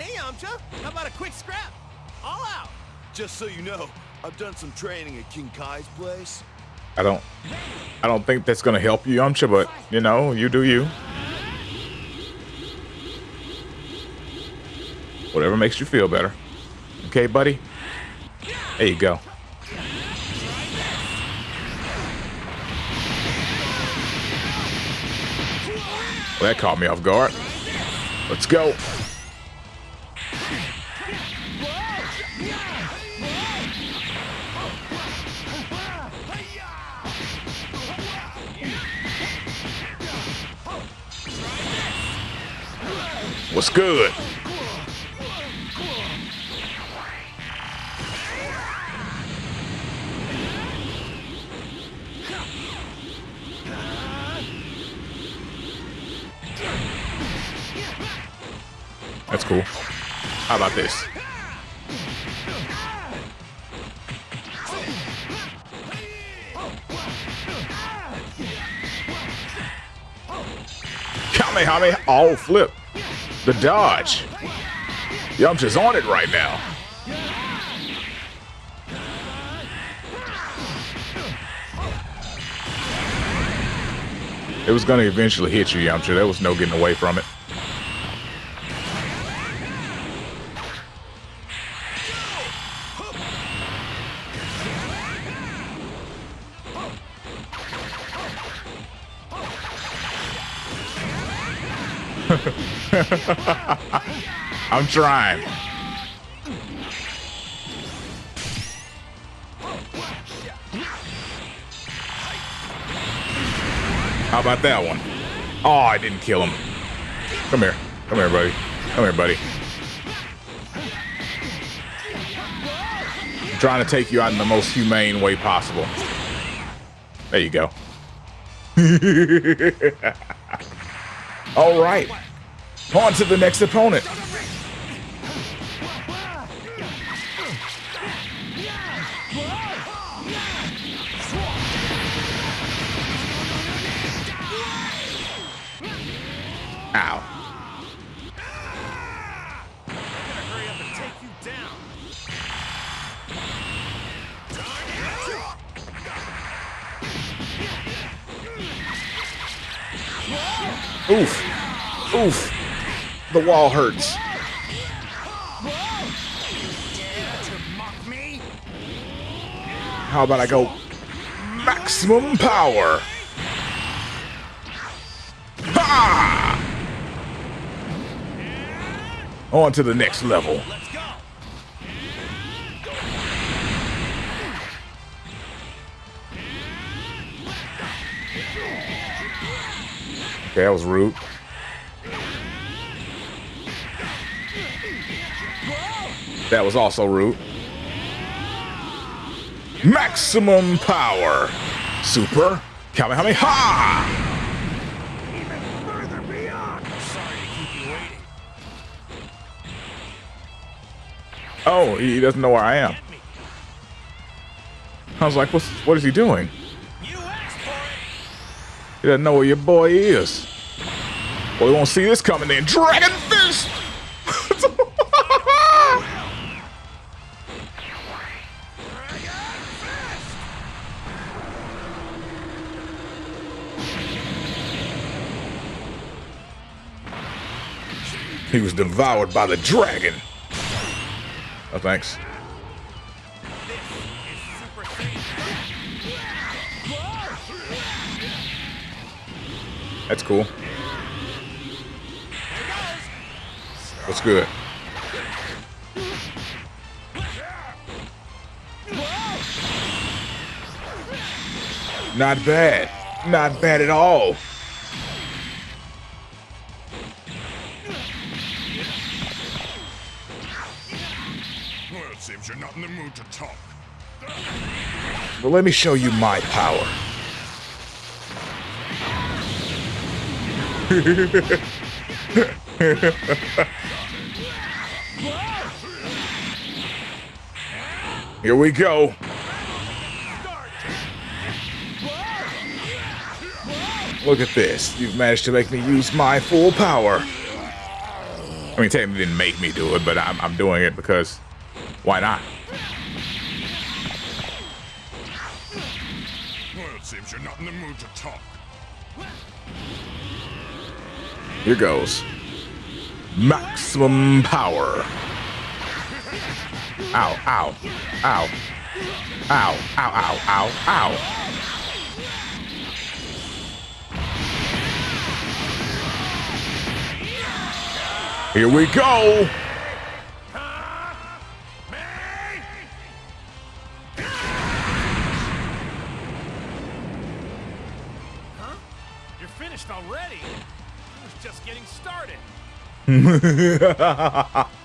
Hey, Yamcha, how about a quick scrap? All out. Just so you know, I've done some training at King Kai's place. I don't I don't think that's gonna help you, Yamcha, but you know, you do you. Whatever makes you feel better. Okay, buddy? There you go. Well, that caught me off guard. Let's go. What's good? That's cool. How about this? Kamehameha. Oh, flip. The dodge. Yamcha's on it right now. It was going to eventually hit you, Yamcha. There was no getting away from it. I'm trying. How about that one? Oh, I didn't kill him. Come here. Come here, buddy. Come here, buddy. I'm trying to take you out in the most humane way possible. There you go. All right. On to the next opponent. Ow. Oof. Oof. The wall hurts. How about I go maximum power? Ha! On to the next level. Okay, that was rude. That was also rude. Maximum power. Super Kamehameha! Further beyond. Sorry to keep you waiting. Oh, he doesn't know where I am. I was like, what's, what is he doing? You asked for it. He doesn't know where your boy is. Well, he won't see this coming then. Dragon he was devoured by the dragon. Oh, thanks. That's cool. What's good? Not bad. Not bad at all. Seems you're not in the mood to talk. Well, let me show you my power. Here we go. Look at this. You've managed to make me use my full power. I mean, technically didn't make me do it, but I'm, I'm doing it because why not? Well, it seems you're not in the mood to talk. Here goes. Maximum power. Ow, ow, ow. Ow, ow, ow, ow, ow. Here we go. Finished already. I was just getting started.